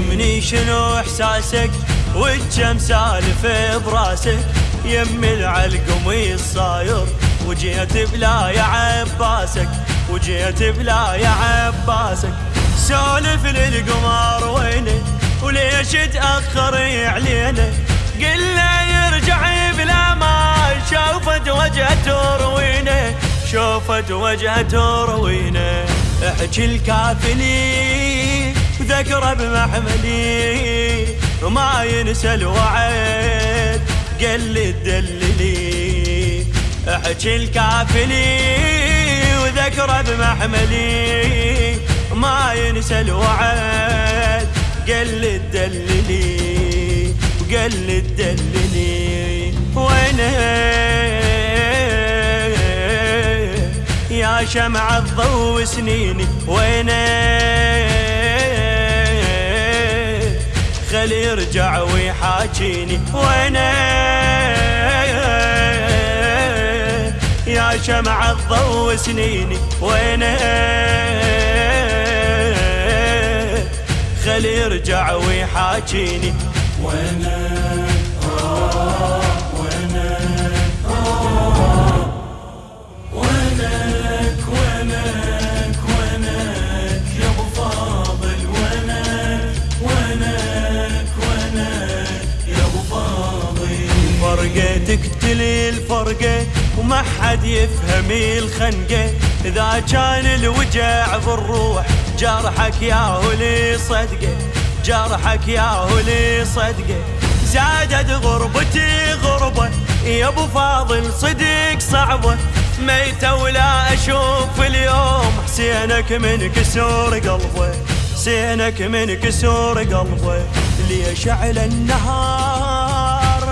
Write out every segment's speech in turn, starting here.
فهمني شنو إحساسك؟ والجم سالف براسك؟ يم العلقم الصاير وجيت بلا يا عباسك. وجيت بلا يا عباسك. سولف للقمر وينه؟ وليش تأخر علينا؟ قل له يرجع بلا ما شوفت وجهته روينه شوفت وجهته روينه احكي الكافلي وذكره بمحملي وما ينسى الوعد قل لي تدللي أحكي الكافلي وذكره بمحملي ما ينسى الوعد قل لي تدللي وقل لي تدللي وينه؟ يا شمع الضوء سنيني وينه؟ خلي يرجع ويحاكيني. وينه؟ يا شمع الضوء سنيني. وينه؟ خلي يرجع ويحاكيني. وينه؟ فرقة تقتل الفرقة وما حد يفهم الخنقة. إذا كان الوجع بالروح جرحك يا هولي صدقة. جرحك يا هولي صدقة. زادت غربتي غربة يا أبو فاضل صدق صعبة. ميتة ولا أشوف اليوم حسينك من كسور قلبه. حسينك من كسور قلبه. ليش على النهار؟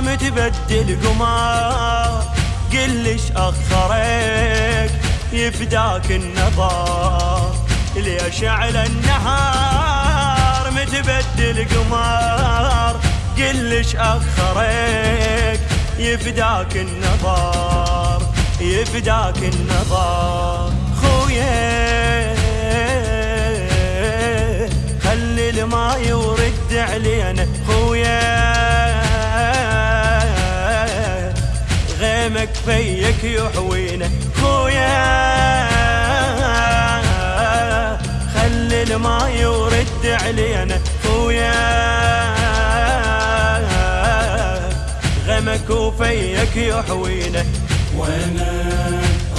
متبدل قمار قلش أخرك؟ يفداك النظار ليش على النهار؟ متبدل قمار قلش أخرك؟ يفداك النظار يفداك النظار خويا خلي الماء يورد علينا. خويا غيمك فيك يحوينا. خويا خلي الماء يورد علينا. خويا غمك وفيك يحوينا. وينك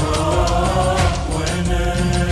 وينك